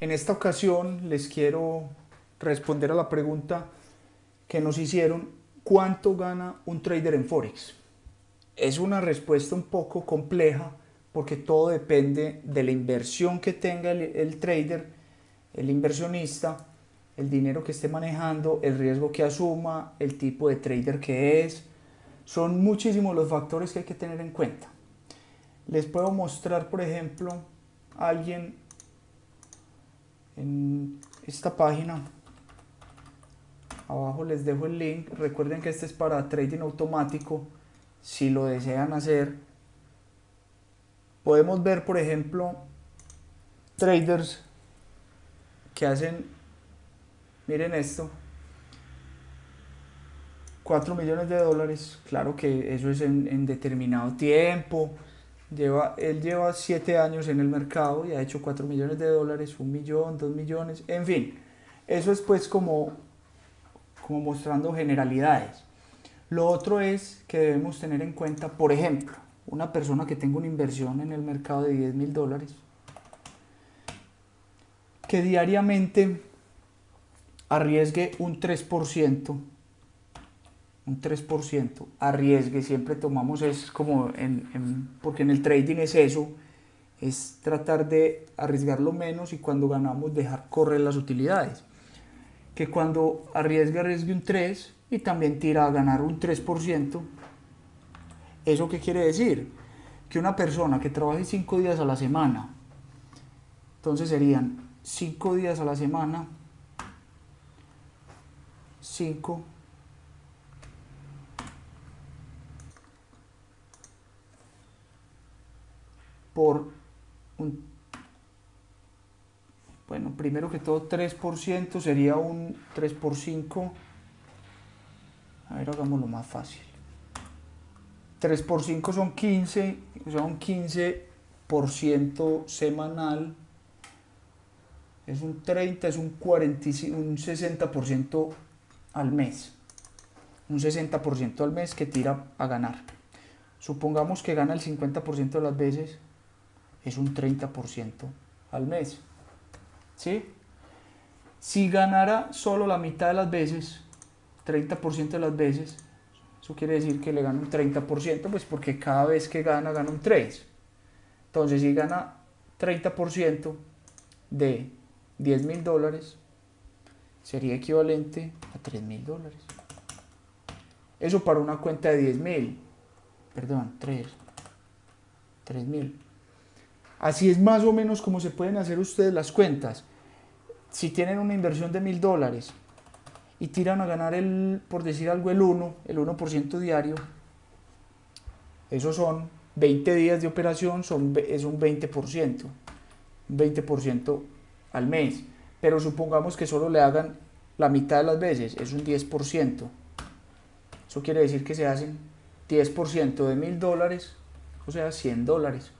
En esta ocasión les quiero responder a la pregunta que nos hicieron, ¿cuánto gana un trader en Forex? Es una respuesta un poco compleja porque todo depende de la inversión que tenga el, trader, el inversionista, el dinero que esté manejando, el riesgo que asuma, el tipo de trader que es. Son muchísimos los factores que hay que tener en cuenta. Les puedo mostrar, por ejemplo, a alguien en esta página. Abajo les dejo el link. Recuerden que este es para trading automático. Si lo desean hacer, podemos ver, por ejemplo, traders que hacen, miren esto, 4 millones de dólares. Claro que eso es en, en determinado tiempo Lleva, él lleva 7 años en el mercado y ha hecho 4 millones de dólares, 1 millón, 2 millones, en fin. Eso es pues como, como mostrando generalidades. Lo otro es que debemos tener en cuenta, por ejemplo, una persona que tenga una inversión en el mercado de 10 mil dólares, que diariamente arriesgue un 3% un 3%, arriesgue, siempre tomamos es como, en, porque en el trading es eso, es tratar de arriesgar lo menos y cuando ganamos dejar correr las utilidades. Que cuando arriesgue, arriesgue un 3 y también tira a ganar un 3%. ¿Eso qué quiere decir? Que una persona que trabaje 5 días a la semana, entonces serían 5 días a la semana, 5 por un, bueno, primero que todo 3% sería un 3 por 5, a ver, hagámoslo más fácil. 3 por 5 son 15, o sea, un 15% semanal, es un 30, es un, 40, un 60% al mes. Un 60% al mes que tira a ganar. Supongamos que gana el 50% de las veces, es un 30% al mes. ¿Sí? Si ganara solo la mitad de las veces, 30% de las veces, eso quiere decir que le gana un 30%, pues porque cada vez que gana, gana un 3. Entonces, si gana 30% de 10 mil dólares, sería equivalente a 3 mil dólares. Eso para una cuenta de 10 mil, perdón, 3, 3 mil. Así es más o menos como se pueden hacer ustedes las cuentas. Si tienen una inversión de mil dólares y tiran a ganar el, por decir algo, el 1, el 1% diario, esos son 20 días de operación, son, es un 20%, un 20% al mes. Pero supongamos que solo le hagan la mitad de las veces, es un 10%. Eso quiere decir que se hacen 10% de mil dólares, o sea, 100 dólares